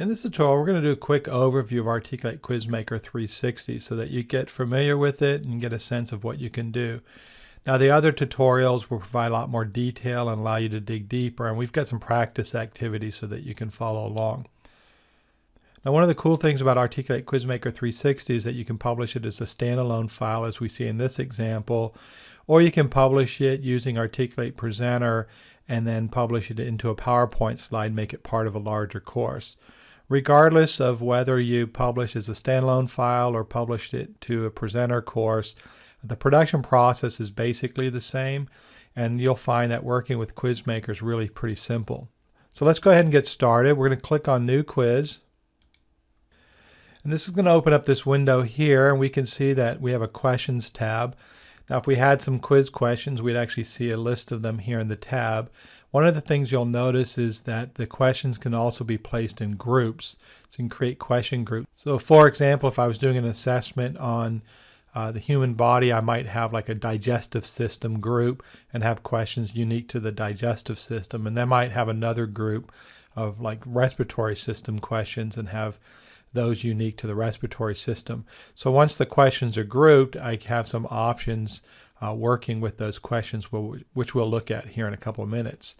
In this tutorial, we're going to do a quick overview of Articulate QuizMaker 360 so that you get familiar with it and get a sense of what you can do. Now, the other tutorials will provide a lot more detail and allow you to dig deeper, and we've got some practice activities so that you can follow along. Now, one of the cool things about Articulate QuizMaker 360 is that you can publish it as a standalone file, as we see in this example, or you can publish it using Articulate Presenter and then publish it into a PowerPoint slide, make it part of a larger course regardless of whether you publish as a standalone file or published it to a presenter course, the production process is basically the same and you'll find that working with QuizMaker is really pretty simple. So let's go ahead and get started. We're going to click on New Quiz. And this is going to open up this window here and we can see that we have a Questions tab. Now if we had some quiz questions, we'd actually see a list of them here in the tab. One of the things you'll notice is that the questions can also be placed in groups. So you can create question groups. So for example, if I was doing an assessment on uh, the human body, I might have like a digestive system group and have questions unique to the digestive system. And then might have another group of like respiratory system questions and have those unique to the respiratory system. So once the questions are grouped, I have some options uh, working with those questions, which we'll look at here in a couple of minutes.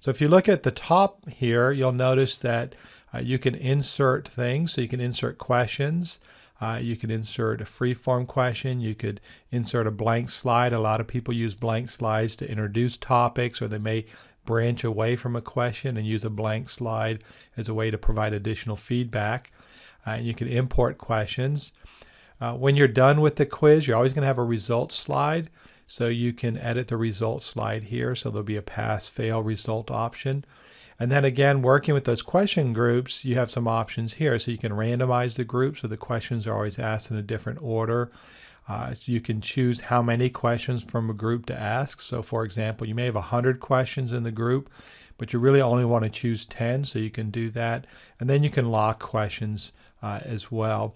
So if you look at the top here, you'll notice that uh, you can insert things. So you can insert questions. Uh, you can insert a free-form question. You could insert a blank slide. A lot of people use blank slides to introduce topics, or they may branch away from a question and use a blank slide as a way to provide additional feedback. Uh, you can import questions. Uh, when you're done with the quiz, you're always going to have a results slide. So you can edit the results slide here. So there'll be a pass fail result option. And then again, working with those question groups, you have some options here. So you can randomize the group so the questions are always asked in a different order. Uh, so you can choose how many questions from a group to ask. So for example, you may have 100 questions in the group, but you really only want to choose 10, so you can do that. And then you can lock questions uh, as well.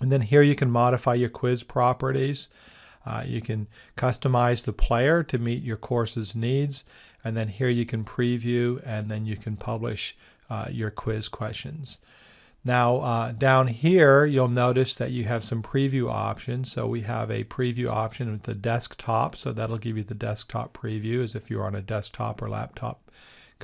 And then here you can modify your quiz properties. Uh, you can customize the player to meet your course's needs. And then here you can preview and then you can publish uh, your quiz questions. Now uh, down here you'll notice that you have some preview options. So we have a preview option with the desktop. So that'll give you the desktop preview as if you're on a desktop or laptop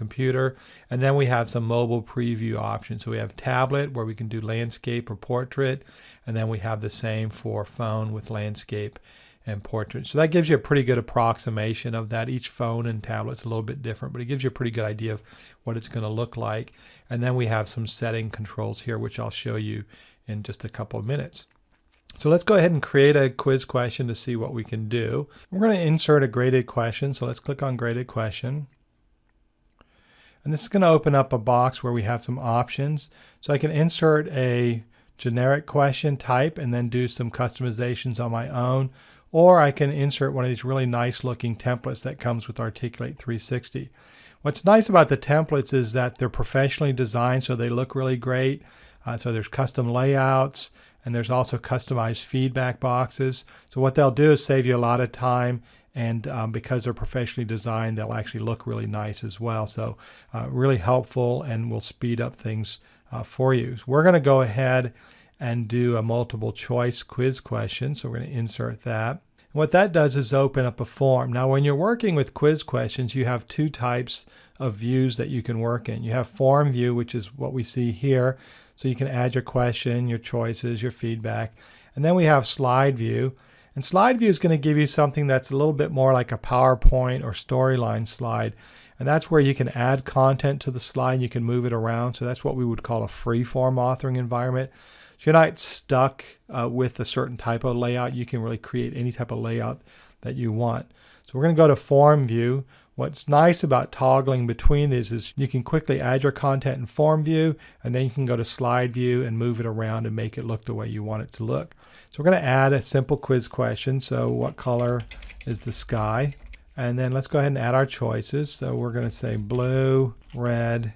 computer. And then we have some mobile preview options. So we have tablet where we can do landscape or portrait. And then we have the same for phone with landscape and portrait. So that gives you a pretty good approximation of that. Each phone and tablet's a little bit different, but it gives you a pretty good idea of what it's going to look like. And then we have some setting controls here, which I'll show you in just a couple of minutes. So let's go ahead and create a quiz question to see what we can do. We're going to insert a graded question. So let's click on graded question. And this is going to open up a box where we have some options. So I can insert a generic question type and then do some customizations on my own. Or I can insert one of these really nice looking templates that comes with Articulate 360. What's nice about the templates is that they're professionally designed so they look really great. Uh, so there's custom layouts and there's also customized feedback boxes. So what they'll do is save you a lot of time and um, because they're professionally designed they'll actually look really nice as well. So uh, really helpful and will speed up things uh, for you. So we're going to go ahead and do a multiple choice quiz question so we're going to insert that. And what that does is open up a form. Now when you're working with quiz questions you have two types of views that you can work in. You have form view which is what we see here. So you can add your question your choices your feedback. And then we have slide view and slide view is going to give you something that's a little bit more like a PowerPoint or storyline slide. And that's where you can add content to the slide. You can move it around. So that's what we would call a free-form authoring environment. So you're not stuck uh, with a certain type of layout. You can really create any type of layout that you want. So we're going to go to form view. What's nice about toggling between these is you can quickly add your content in form view and then you can go to slide view and move it around and make it look the way you want it to look. So we're going to add a simple quiz question. So what color is the sky? And then let's go ahead and add our choices. So we're going to say blue, red,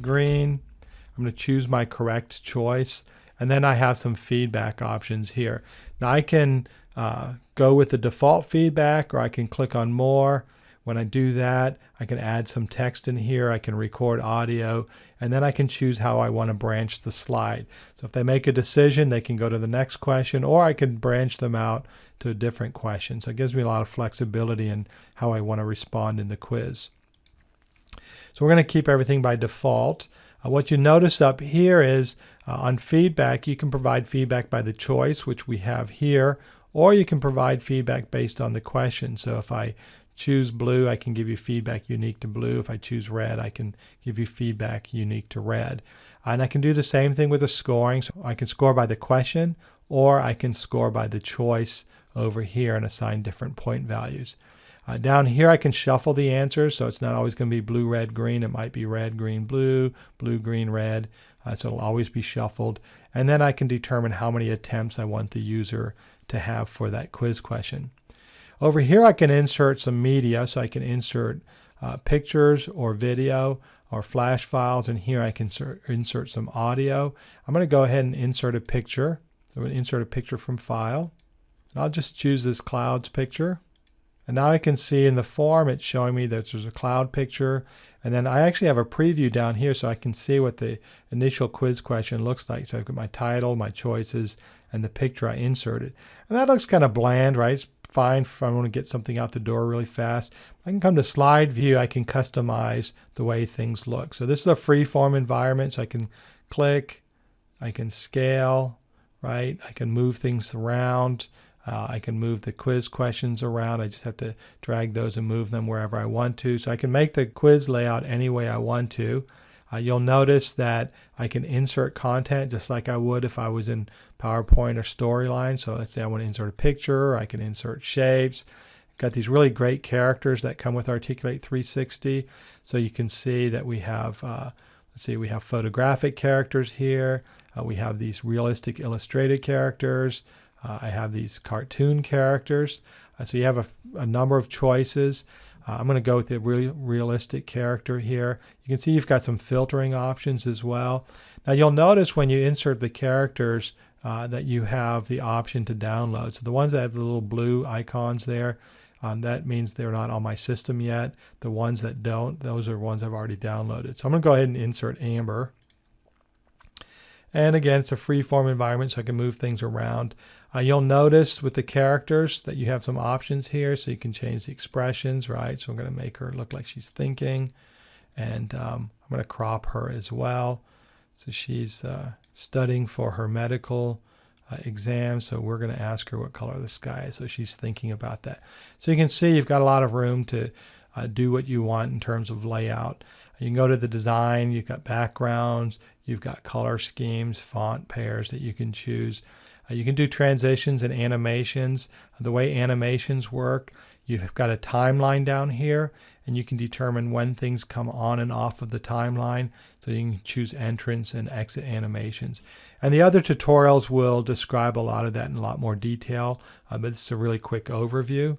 green. I'm going to choose my correct choice. And then I have some feedback options here. Now I can uh, go with the default feedback or I can click on more. When I do that, I can add some text in here, I can record audio, and then I can choose how I want to branch the slide. So if they make a decision, they can go to the next question, or I can branch them out to a different question. So it gives me a lot of flexibility in how I want to respond in the quiz. So we're going to keep everything by default. Uh, what you notice up here is uh, on feedback, you can provide feedback by the choice, which we have here, or you can provide feedback based on the question. So if I choose blue, I can give you feedback unique to blue. If I choose red, I can give you feedback unique to red. And I can do the same thing with the scoring. So I can score by the question, or I can score by the choice over here and assign different point values. Uh, down here, I can shuffle the answers, so it's not always going to be blue, red, green. It might be red, green, blue, blue, green, red. Uh, so it'll always be shuffled. And then I can determine how many attempts I want the user to have for that quiz question. Over here, I can insert some media, so I can insert uh, pictures or video or flash files, and here I can insert, some audio. I'm going to go ahead and insert a picture. So I'm going to insert a picture from file. And I'll just choose this clouds picture. And now I can see in the form it's showing me that there's a cloud picture. And then I actually have a preview down here so I can see what the initial quiz question looks like. So I've got my title, my choices, and the picture I inserted. And that looks kind of bland, right? It's fine if I want to get something out the door really fast. I can come to slide view, I can customize the way things look. So this is a free form environment, so I can click, I can scale, right? I can move things around. Uh, I can move the quiz questions around. I just have to drag those and move them wherever I want to. So I can make the quiz layout any way I want to. Uh, you'll notice that I can insert content just like I would if I was in PowerPoint or Storyline. So let's say I want to insert a picture, I can insert shapes. Got these really great characters that come with Articulate 360. So you can see that we have, uh, let's see, we have photographic characters here. Uh, we have these realistic illustrated characters. Uh, I have these cartoon characters. Uh, so you have a, a, number of choices. Uh, I'm going to go with the real, realistic character here. You can see you've got some filtering options as well. Now you'll notice when you insert the characters uh, that you have the option to download. So the ones that have the little blue icons there, um, that means they're not on my system yet. The ones that don't, those are ones I've already downloaded. So I'm going to go ahead and insert Amber. And again, it's a free form environment, so I can move things around. Uh, you'll notice with the characters that you have some options here, so you can change the expressions, right? So I'm going to make her look like she's thinking, and um, I'm going to crop her as well. So she's uh, studying for her medical uh, exam, so we're going to ask her what color the sky is. So she's thinking about that. So you can see you've got a lot of room to uh, do what you want in terms of layout. You can go to the design, you've got backgrounds, you've got color schemes, font pairs that you can choose. Uh, you can do transitions and animations. The way animations work, you've got a timeline down here, and you can determine when things come on and off of the timeline. So you can choose entrance and exit animations. And the other tutorials will describe a lot of that in a lot more detail, uh, but this is a really quick overview.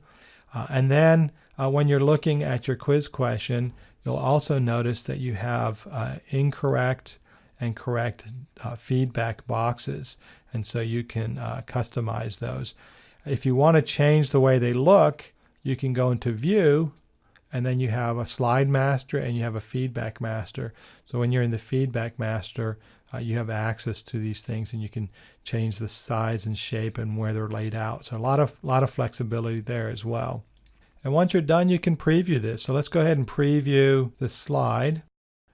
Uh, and then uh, when you're looking at your quiz question, you'll also notice that you have uh, incorrect and correct uh, feedback boxes. And so you can uh, customize those. If you want to change the way they look, you can go into View, and then you have a Slide Master and you have a Feedback Master. So when you're in the Feedback Master, uh, you have access to these things and you can change the size and shape and where they're laid out. So a lot of, lot of flexibility there as well. And once you're done, you can preview this. So let's go ahead and preview the slide.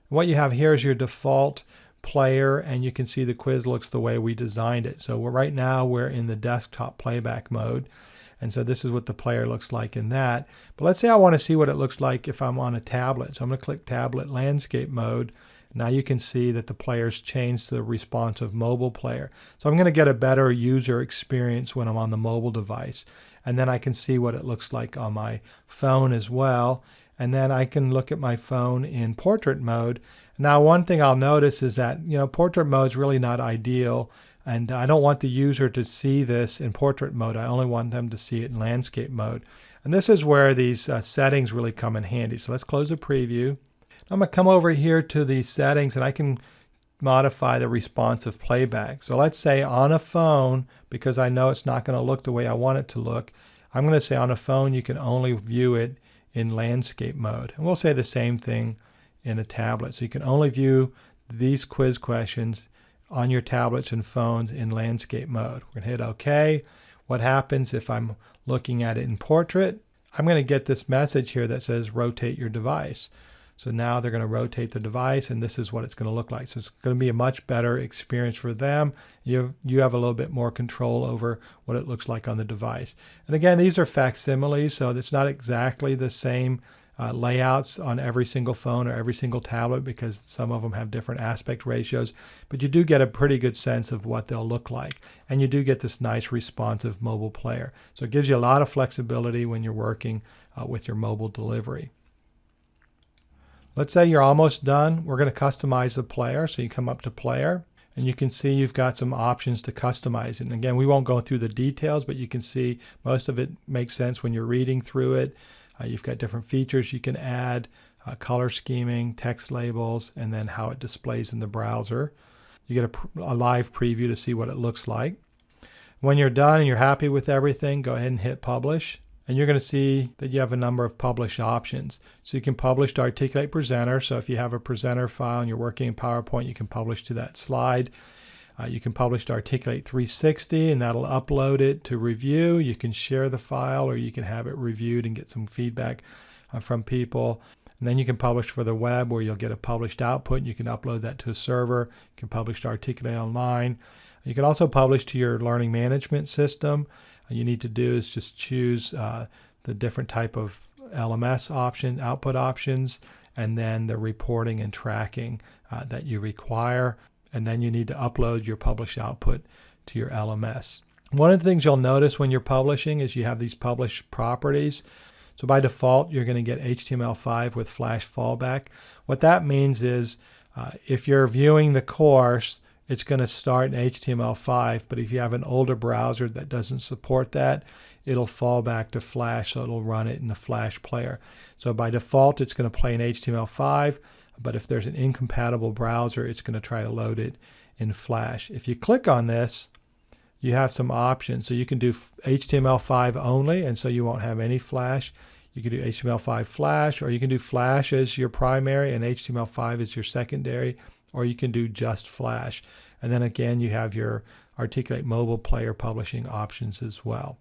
What you have here is your default player and you can see the quiz looks the way we designed it. So right now we're in the desktop playback mode. And so this is what the player looks like in that. But let's say I want to see what it looks like if I'm on a tablet. So I'm going to click tablet landscape mode. Now you can see that the player's changed to the responsive mobile player. So I'm going to get a better user experience when I'm on the mobile device. And then I can see what it looks like on my phone as well. And then I can look at my phone in portrait mode now, one thing I'll notice is that, you know, portrait mode is really not ideal. And I don't want the user to see this in portrait mode. I only want them to see it in landscape mode. And this is where these uh, settings really come in handy. So let's close the preview. I'm going to come over here to the settings and I can modify the responsive playback. So let's say on a phone, because I know it's not going to look the way I want it to look, I'm going to say on a phone you can only view it in landscape mode. And we'll say the same thing in a tablet. So you can only view these quiz questions on your tablets and phones in landscape mode. We're going to hit OK. What happens if I'm looking at it in portrait? I'm going to get this message here that says rotate your device. So now they're going to rotate the device and this is what it's going to look like. So it's going to be a much better experience for them. You, you have a little bit more control over what it looks like on the device. And again, these are facsimiles, so it's not exactly the same uh, layouts on every single phone or every single tablet because some of them have different aspect ratios, but you do get a pretty good sense of what they'll look like. And you do get this nice responsive mobile player. So it gives you a lot of flexibility when you're working uh, with your mobile delivery. Let's say you're almost done. We're going to customize the player. So you come up to player and you can see you've got some options to customize. And again, we won't go through the details, but you can see most of it makes sense when you're reading through it. Uh, you've got different features you can add, uh, color scheming, text labels, and then how it displays in the browser. You get a, a live preview to see what it looks like. When you're done and you're happy with everything, go ahead and hit publish. And you're going to see that you have a number of publish options. So you can publish to Articulate Presenter. So if you have a presenter file and you're working in PowerPoint, you can publish to that slide. Uh, you can publish to Articulate 360 and that'll upload it to review. You can share the file or you can have it reviewed and get some feedback uh, from people. And then you can publish for the web where you'll get a published output. and You can upload that to a server. You can publish to Articulate Online. You can also publish to your learning management system. All you need to do is just choose uh, the different type of LMS option, output options, and then the reporting and tracking uh, that you require and then you need to upload your published output to your LMS. One of the things you'll notice when you're publishing is you have these published properties. So by default, you're going to get HTML5 with Flash fallback. What that means is uh, if you're viewing the course, it's going to start in HTML5, but if you have an older browser that doesn't support that, it'll fall back to Flash, so it'll run it in the Flash player. So by default, it's going to play in HTML5. But if there's an incompatible browser, it's going to try to load it in Flash. If you click on this, you have some options. So you can do HTML5 only, and so you won't have any Flash. You can do HTML5 Flash, or you can do Flash as your primary and HTML5 as your secondary, or you can do just Flash. And then again, you have your Articulate mobile player publishing options as well.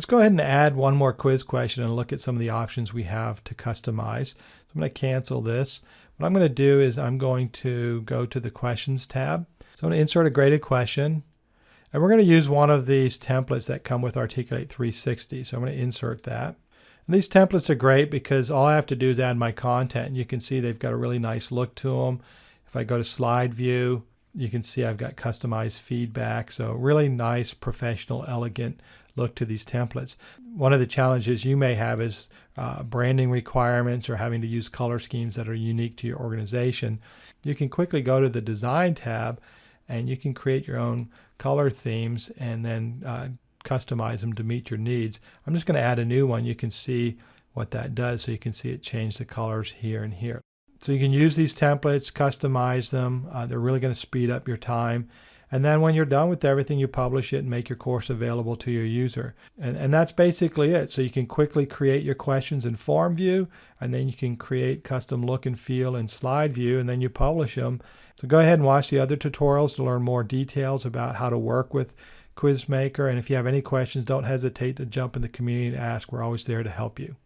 Let's go ahead and add one more quiz question and look at some of the options we have to customize. So I'm going to cancel this. What I'm going to do is I'm going to go to the questions tab. So I'm going to insert a graded question. And we're going to use one of these templates that come with Articulate 360. So I'm going to insert that. And these templates are great because all I have to do is add my content. And you can see they've got a really nice look to them. If I go to slide view, you can see I've got customized feedback. So really nice, professional, elegant look to these templates. One of the challenges you may have is uh, branding requirements or having to use color schemes that are unique to your organization, you can quickly go to the Design tab and you can create your own color themes and then uh, customize them to meet your needs. I'm just going to add a new one. You can see what that does so you can see it change the colors here and here. So you can use these templates, customize them. Uh, they're really going to speed up your time and then when you're done with everything, you publish it and make your course available to your user. And, and that's basically it. So you can quickly create your questions in form view, and then you can create custom look and feel in slide view, and then you publish them. So go ahead and watch the other tutorials to learn more details about how to work with Quizmaker. And if you have any questions, don't hesitate to jump in the community and ask. We're always there to help you.